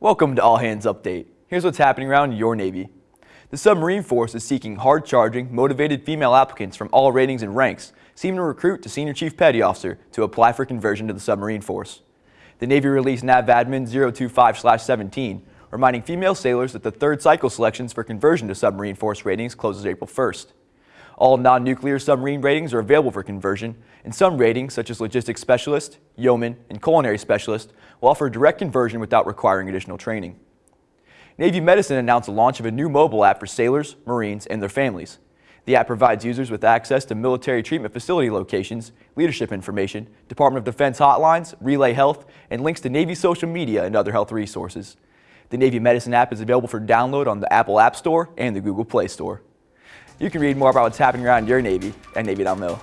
Welcome to All Hands Update. Here's what's happening around your Navy. The Submarine Force is seeking hard-charging, motivated female applicants from all ratings and ranks, seeking to recruit to Senior Chief Petty Officer to apply for conversion to the Submarine Force. The Navy released NAVADMIN 025-17, reminding female sailors that the third cycle selections for conversion to Submarine Force ratings closes April 1st. All non-nuclear submarine ratings are available for conversion, and some ratings, such as Logistics Specialist, Yeoman, and Culinary Specialist, will offer direct conversion without requiring additional training. Navy Medicine announced the launch of a new mobile app for sailors, Marines, and their families. The app provides users with access to military treatment facility locations, leadership information, Department of Defense hotlines, Relay Health, and links to Navy social media and other health resources. The Navy Medicine app is available for download on the Apple App Store and the Google Play Store. You can read more about what's happening around your Navy at Navy.mil.